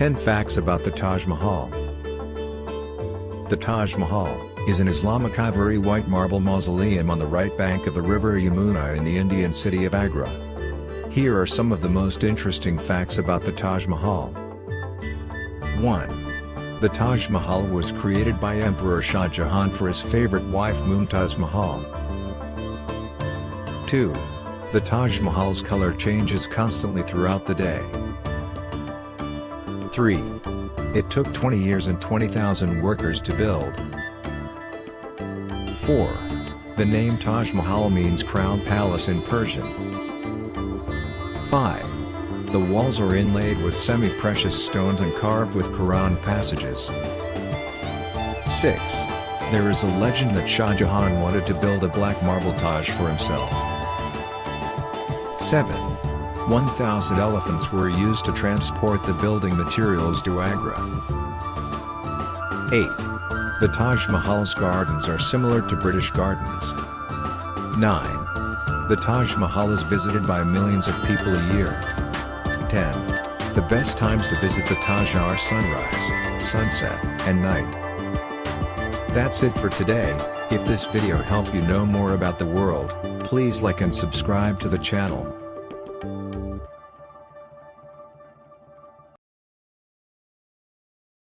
10 Facts about the Taj Mahal The Taj Mahal is an Islamic ivory white marble mausoleum on the right bank of the river Yamuna in the Indian city of Agra. Here are some of the most interesting facts about the Taj Mahal. 1. The Taj Mahal was created by Emperor Shah Jahan for his favorite wife Mumtaz Mahal. 2. The Taj Mahal's color changes constantly throughout the day. 3. It took 20 years and 20,000 workers to build. 4. The name Taj Mahal means crown palace in Persian. 5. The walls are inlaid with semi-precious stones and carved with Quran passages. 6. There is a legend that Shah Jahan wanted to build a black marble Taj for himself. 7. 1,000 elephants were used to transport the building materials to Agra. 8. The Taj Mahal's gardens are similar to British gardens. 9. The Taj Mahal is visited by millions of people a year. 10. The best times to visit the Taj are sunrise, sunset, and night. That's it for today, if this video helped you know more about the world, please like and subscribe to the channel. Música